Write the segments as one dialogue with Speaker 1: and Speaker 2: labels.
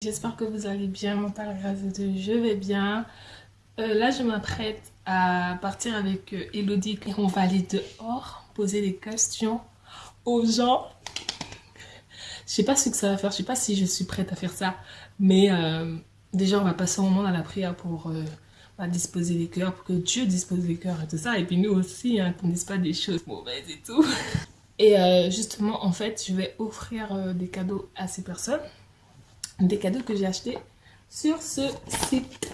Speaker 1: J'espère que vous allez bien, mon père grâce à Dieu, je vais bien. Euh, là, je m'apprête à partir avec euh, Elodie et on va aller dehors, poser des questions aux gens. Je sais pas ce que ça va faire, je sais pas si je suis prête à faire ça, mais euh, déjà, on va passer un moment dans la prière pour disposer les cœurs, pour que Dieu dispose les cœurs et tout ça, et puis nous aussi, hein, qu'on dise pas des choses mauvaises et tout. Et justement, en fait, je vais offrir des cadeaux à ces personnes des cadeaux que j'ai achetés sur ce site.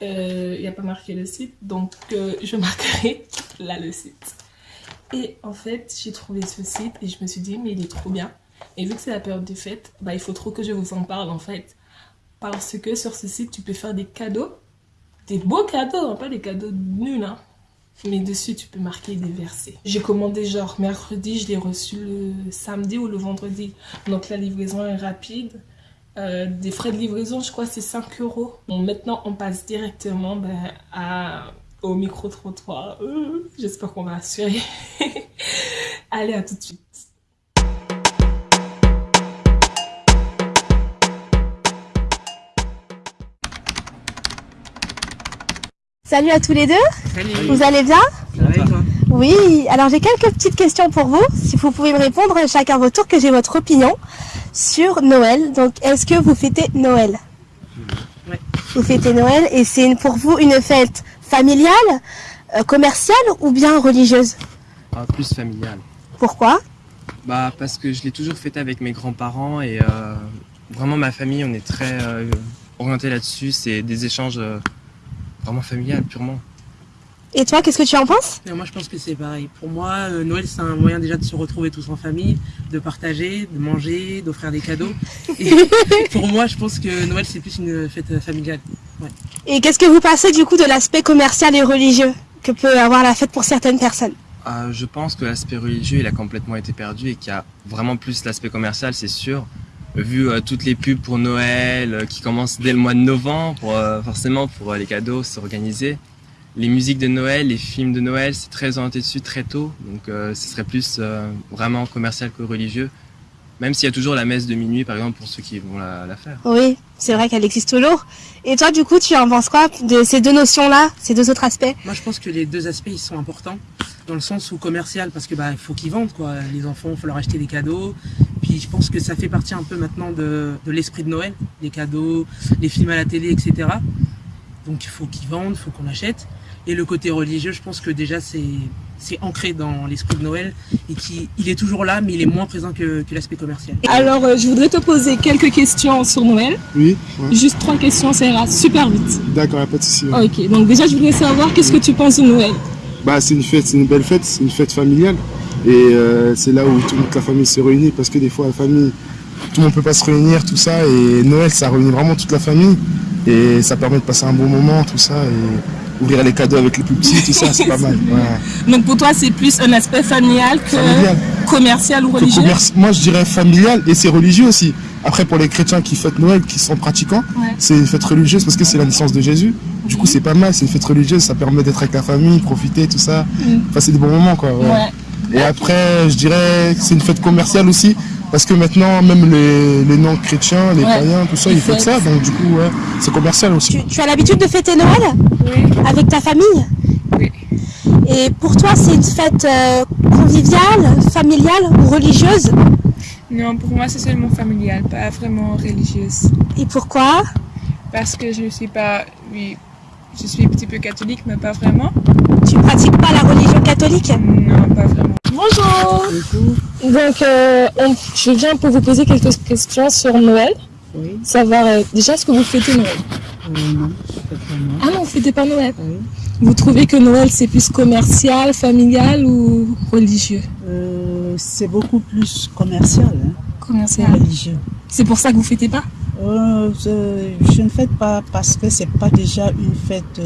Speaker 1: Il euh, n'y a pas marqué le site, donc euh, je marquerai là le site. Et en fait, j'ai trouvé ce site et je me suis dit, mais il est trop bien. Et vu que c'est la période des fêtes, bah, il faut trop que je vous en parle en fait. Parce que sur ce site, tu peux faire des cadeaux. Des beaux cadeaux, hein, pas des cadeaux nuls. Hein. Mais dessus, tu peux marquer des versets. J'ai commandé genre mercredi, je l'ai reçu le samedi ou le vendredi. Donc la livraison est rapide. Euh, des frais de livraison, je crois c'est 5 euros. Bon, maintenant, on passe directement ben, à, au micro-trottoir. Euh, j'espère qu'on va assurer. Allez, à tout de suite.
Speaker 2: Salut à tous les deux.
Speaker 3: Salut.
Speaker 2: Vous allez bien?
Speaker 3: Ça toi?
Speaker 2: Oui. Alors j'ai quelques petites questions pour vous. Si vous pouvez me répondre chacun votre tour, que j'ai votre opinion sur Noël. Donc est-ce que vous fêtez Noël?
Speaker 3: Oui.
Speaker 2: Vous fêtez Noël et c'est pour vous une fête familiale, euh, commerciale ou bien religieuse?
Speaker 3: Ah, Plus familiale.
Speaker 2: Pourquoi?
Speaker 3: Bah parce que je l'ai toujours fêté avec mes grands-parents et euh, vraiment ma famille, on est très euh, orienté là-dessus. C'est des échanges vraiment familial, purement.
Speaker 2: Et toi, qu'est-ce que tu en penses?
Speaker 4: Moi, je pense que c'est pareil. Pour moi, euh, Noël, c'est un moyen déjà de se retrouver tous en famille, de partager, de manger, d'offrir des cadeaux. Et pour moi, je pense que Noël, c'est plus une fête familiale.
Speaker 2: Et qu'est-ce que vous pensez du coup de l'aspect commercial et religieux que peut avoir la fête pour certaines personnes?
Speaker 3: Euh, Je pense que l'aspect religieux, il a complètement été perdu et qu'il y a vraiment plus l'aspect commercial, c'est sûr vu euh, toutes les pubs pour Noël euh, qui commencent dès le mois de novembre, pour, euh, forcément pour les cadeaux, s'organiser. Les musiques de Noël, les films de Noël, c'est très orienté dessus très tôt, donc ce serait plus vraiment commercial que religieux. Même s'il y a toujours la messe de minuit, par exemple, pour ceux qui vont la, la faire.
Speaker 2: Oui, c'est vrai qu'elle existe toujours. Et toi, du coup, tu en penses quoi de ces deux notions-là, ces deux autres aspects?
Speaker 4: Moi, je pense que les deux aspects, ils sont importants. Dans le sens où commercial, parce que bah, il faut qu'ils vendent, quoi. Les enfants, il faut leur acheter des cadeaux. Puis je pense que ça fait partie un peu maintenant de, de l'esprit de Noël, les cadeaux, les films à la télé, etc. Donc il faut qu'ils vendent, il faut qu'on achète. Et le côté religieux, je pense que déjà c'est ancré dans l'esprit de Noël et qui il est toujours là, mais il est moins présent que, que l'aspect commercial.
Speaker 1: Alors, euh, je voudrais te poser quelques questions sur Noël.
Speaker 5: Oui.
Speaker 1: Juste trois questions, ça ira super vite.
Speaker 5: D'accord, pas de souci.
Speaker 1: Ok, donc déjà, je voudrais savoir qu'est-ce que tu penses de Noël?
Speaker 5: Bah, c'est une fête, c'est une belle fête, c'est une fête familiale. Et euh, c'est là où toute la famille se réunit parce que des fois, la famille, tout le monde peut pas se réunir, tout ça. Et Noël, ça réunit vraiment toute la famille. Et ça permet de passer un bon moment, tout ça. Et ouvrir les cadeaux avec les plus petits, tout ça, c'est pas mal.
Speaker 1: Donc pour toi, c'est plus un aspect familial que commercial ou religieux
Speaker 5: Moi, je dirais familial et c'est religieux aussi. Après, pour les chrétiens qui fêtent Noël, qui sont pratiquants, c'est une fête religieuse parce que c'est la naissance de Jésus. Du coup, c'est pas mal, c'est une fête religieuse, ça permet d'être avec la famille, profiter, tout ça, mm. passer des bons moments, quoi. Et après, je dirais que c'est une fête commerciale aussi, parce que maintenant, même les, les non-chrétiens, les païens, tout ça, ils fêtent ça, donc du coup, ouais, c'est commercial aussi.
Speaker 2: Tu, as l'habitude de fêter Noël
Speaker 6: Oui.
Speaker 2: Avec ta famille
Speaker 6: Oui.
Speaker 2: Et pour toi, c'est une fête euh, conviviale, familiale ou religieuse?
Speaker 6: Non, pour moi, c'est seulement familial, pas vraiment religieuse.
Speaker 2: Et pourquoi?
Speaker 6: Parce que je ne suis pas... Oui, je suis un petit peu catholique, mais pas vraiment.
Speaker 2: Tu pratiques pas la religion catholique?
Speaker 6: Non, pas vraiment.
Speaker 1: Bonjour Donc, euh, je viens pour vous poser quelques questions sur Noël.
Speaker 7: Oui.
Speaker 1: Savoir, euh, déjà, est-ce que vous fêtez Noël?
Speaker 7: Euh, Non, je fête pas Noël.
Speaker 1: Ah non, vous fêtez pas Noël
Speaker 7: Oui.
Speaker 1: Vous trouvez que Noël, c'est plus commercial, familial ou religieux?
Speaker 7: C'est beaucoup plus commercial. Hein,
Speaker 1: commercial.
Speaker 7: religieux.
Speaker 1: C'est pour ça que vous fêtez pas?
Speaker 7: Je, je, ne fête pas parce que c'est pas déjà une fête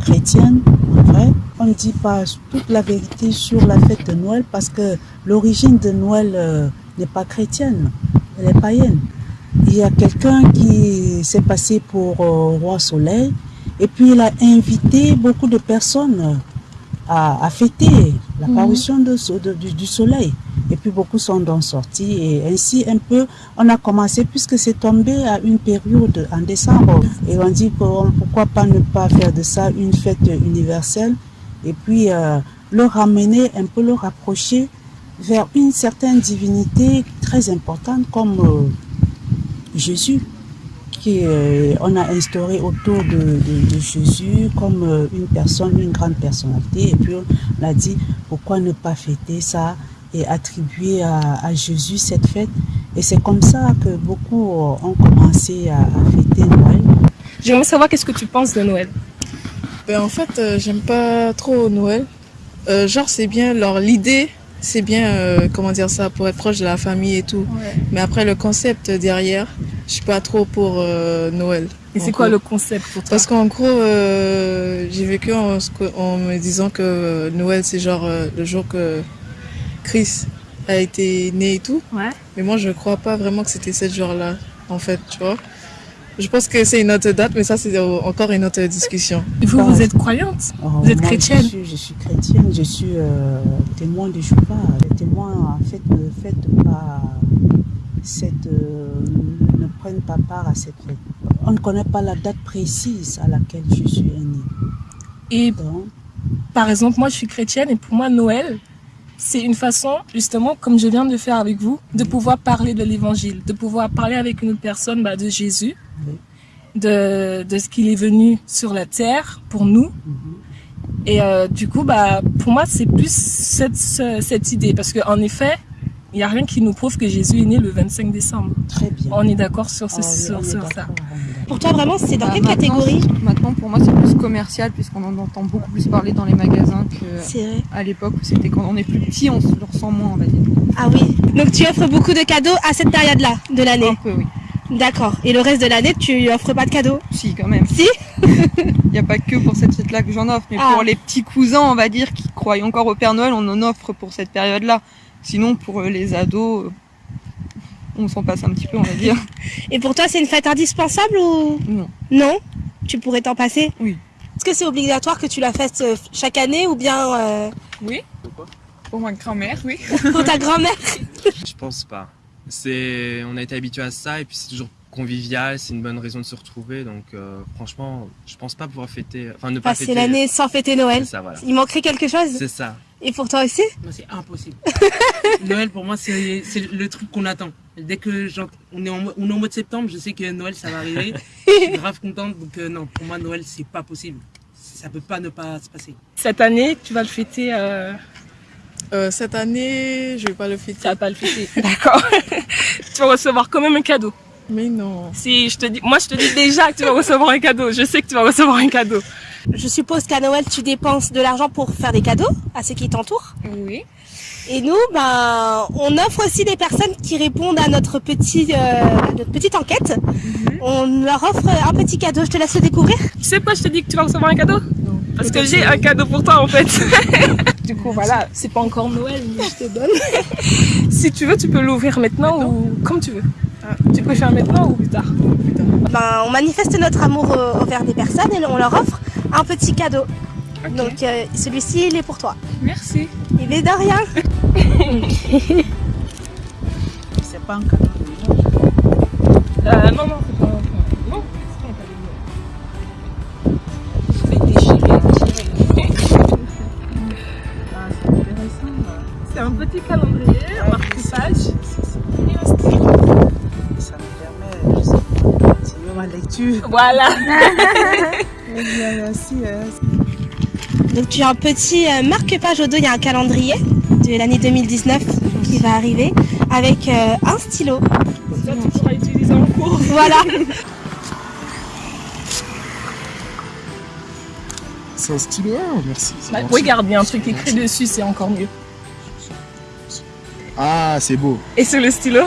Speaker 7: chrétienne, en vrai. On ne dit pas toute la vérité sur la fête de Noël parce que l'origine de Noël euh, n'est pas chrétienne, elle est païenne. Il y a quelqu'un qui s'est passé pour euh, roi soleil et puis il a invité beaucoup de personnes à, à fêter l'apparition de, de, du, du soleil. Puis beaucoup sont donc sortis et ainsi un peu on a commencé puisque c'est tombé à une période en décembre et on dit pour- pourquoi pas ne pas faire de ça une fête universelle et puis euh, le ramener un peu le rapprocher vers une certaine divinité très importante comme euh, Jésus qui euh, on a instauré autour de Jésus comme euh, une personne, une grande personnalité. Et puis on a dit pourquoi ne pas fêter ça et attribuer à, à Jésus cette fête. Et c'est comme ça que beaucoup euh, ont commencé à, à fêter Noël.
Speaker 1: J'aimerais savoir qu'est-ce que tu penses de Noël.
Speaker 6: Ben, en fait, euh, j'aime pas trop Noël. Euh, genre, c'est bien, l'idée, c'est bien, euh, comment dire ça, pour être proche de la famille et tout. Mais après, le concept derrière, je suis pas trop pour euh, Noël.
Speaker 1: Et c'est quoi le concept pour toi?
Speaker 6: Parce qu'en gros, euh, j'ai vécu en, en me disant que Noël, c'est genre euh, le jour que Chris a été né et tout.
Speaker 1: Ouais.
Speaker 6: Mais moi, je crois pas vraiment que c'était ce jour-là, en fait, tu vois. Je pense que c'est une autre date, mais ça, c'est encore une autre discussion.
Speaker 1: Vous, vous êtes croyante
Speaker 7: Oh,
Speaker 1: Vous êtes
Speaker 7: moi,
Speaker 1: chrétienne
Speaker 7: je suis, je suis chrétienne, je suis euh, témoin de Jéhovah. Les témoins, en fait, ne fêtent pas cette, euh, ne prennent pas part à cette fête. On ne connaît pas la date précise à laquelle Jésus est né.
Speaker 1: Et
Speaker 7: Donc,
Speaker 1: par exemple, moi je suis chrétienne et pour moi Noël, c'est une façon, justement, comme je viens de faire avec vous, de pouvoir parler de l'évangile, de pouvoir parler avec une autre personne bah, de Jésus, de, de ce qu'il est venu sur la terre pour nous. Et euh, du coup, bah, pour moi, c'est plus cette, ce- cette idée. Parce qu'en effet, il n'y a rien qui nous prouve que Jésus est né le 25 décembre.
Speaker 7: très bien.
Speaker 1: On est d'accord sur, ce, sur, sur ça.
Speaker 7: d'accord.
Speaker 2: Pour toi, vraiment, c'est dans
Speaker 8: Bah,
Speaker 2: quelle
Speaker 8: maintenant,
Speaker 2: catégorie?
Speaker 8: Maintenant, pour moi, c'est plus commercial puisqu'on en entend beaucoup plus parler dans les magasins qu'à l'époque où c'était quand on est plus petit, on se le ressent moins, on va dire.
Speaker 2: Ah oui. Donc tu offres beaucoup de cadeaux à cette période-là de l'année?
Speaker 8: Un peu, oui.
Speaker 2: D'accord. Et le reste de l'année, tu offres pas de cadeaux?
Speaker 8: Si, quand même.
Speaker 2: Si?
Speaker 8: Il n'y a pas que pour cette fête-là que j'en offre, mais
Speaker 2: Ah.
Speaker 8: pour les petits cousins, on va dire, qui croient encore au Père Noël, on en offre pour cette période-là. Sinon, pour euh, les ados, euh, on s'en passe un petit peu, on va dire.
Speaker 2: Et pour toi, c'est une fête indispensable ou?
Speaker 8: Non.
Speaker 2: non? Tu pourrais t'en passer?
Speaker 8: Oui.
Speaker 2: Est-ce que c'est obligatoire que tu la fasses euh, chaque année ou bien euh,
Speaker 6: Oui Pour ma grand-mère, oui.
Speaker 2: pour ta grand-mère?
Speaker 3: Je pense pas. C'est, on a été habitué à ça et puis c'est toujours convivial, c'est une bonne raison de se retrouver. Donc euh, franchement, je pense pas pouvoir fêter, enfin ne pas
Speaker 2: Passer
Speaker 3: fêter.
Speaker 2: l'année sans fêter Noël
Speaker 3: C'est ça, voilà.
Speaker 2: Il manquerait quelque chose
Speaker 3: C'est ça.
Speaker 2: Et pour toi aussi
Speaker 4: Moi, c'est impossible. Noël, pour moi, c'est le truc qu'on attend. Dès que on est, en, on est en mode septembre, je sais que Noël, ça va arriver. Je suis grave contente. Donc, euh, non, pour moi, Noël, c'est pas possible. Ça peut pas ne pas se passer.
Speaker 1: Cette année, tu vas le fêter. Euh...
Speaker 6: Euh, cette année, je vais pas le
Speaker 1: Tu
Speaker 6: fêter.
Speaker 1: vas pas le fêter. D'accord. tu vas recevoir quand même un cadeau.
Speaker 6: Mais non.
Speaker 1: Si je te dis, moi je te dis déjà que tu vas recevoir un cadeau. Je sais que tu vas recevoir un cadeau.
Speaker 2: Je suppose qu'à Noël, tu dépenses de l'argent pour faire des cadeaux à ceux qui t'entourent.
Speaker 6: Oui.
Speaker 2: Et nous, ben, on offre aussi des personnes qui répondent à notre, petit, euh, notre petite enquête. On leur offre un petit cadeau. Je te laisse le découvrir.
Speaker 1: Tu sais quoi, je te dis que tu vas recevoir un cadeau? Parce que j'ai un cadeau pour toi en fait. du coup, voilà, c'est pas encore Noël, mais je te donne. si tu veux, tu peux l'ouvrir maintenant, ou comme tu veux. Tu préfères maintenant ou plus tard?
Speaker 2: Ben, on manifeste notre amour euh, envers des personnes et on leur offre un petit cadeau. Donc euh, celui-ci, il est pour toi.
Speaker 6: Merci.
Speaker 2: Il est de rien.
Speaker 7: C'est pas un cadeau de
Speaker 1: euh, Non, non, Voilà.
Speaker 7: Eh bien, merci. hein.
Speaker 2: Donc tu as un petit euh, marque-page au dos, il y a un calendrier de l'année 2019 qui va arriver avec euh, un stylo.
Speaker 1: Comme ça, tu pourras utiliser en cours.
Speaker 2: Voilà.
Speaker 5: C'est un stylo, ah, merci. c'est
Speaker 1: Bah, regarde, il y a un truc écrit dessus, c'est encore mieux.
Speaker 5: Ah, c'est beau.
Speaker 1: Et sur le stylo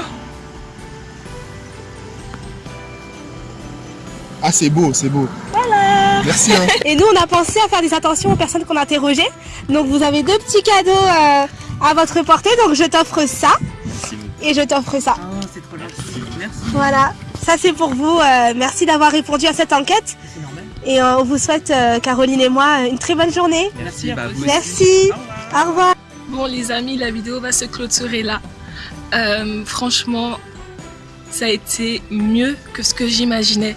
Speaker 5: c'est beau, c'est beau.
Speaker 2: Voilà.
Speaker 5: Merci. Hein.
Speaker 2: Et nous, on a pensé à faire des attentions aux personnes qu'on a interrogées. Donc vous avez deux petits cadeaux euh, à votre portée. Donc je t'offre ça
Speaker 3: Merci
Speaker 2: et je t'offre ça.
Speaker 4: Ah, c'est trop gentil. Merci.
Speaker 2: Voilà. Ça c'est pour vous. Euh, merci d'avoir répondu à cette enquête.
Speaker 4: C'est normal.
Speaker 2: Et euh, on vous souhaite, euh, Caroline et moi, une très bonne journée.
Speaker 3: Merci, bah.
Speaker 2: Merci.
Speaker 4: Au revoir.
Speaker 2: Au revoir.
Speaker 1: Bon les amis, la vidéo va se clôturer là. Euh, franchement, ça a été mieux que ce que j'imaginais.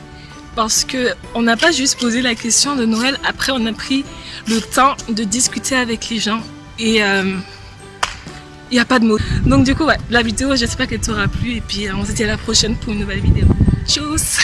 Speaker 1: Parce que on n'a pas juste posé la question de Noël, après on a pris le temps de discuter avec les gens. Et il n'y a pas de mots. Donc du coup, ouais, la vidéo, j'espère qu'elle t'aura plu. Et puis on se dit à la prochaine pour une nouvelle vidéo. Tchuss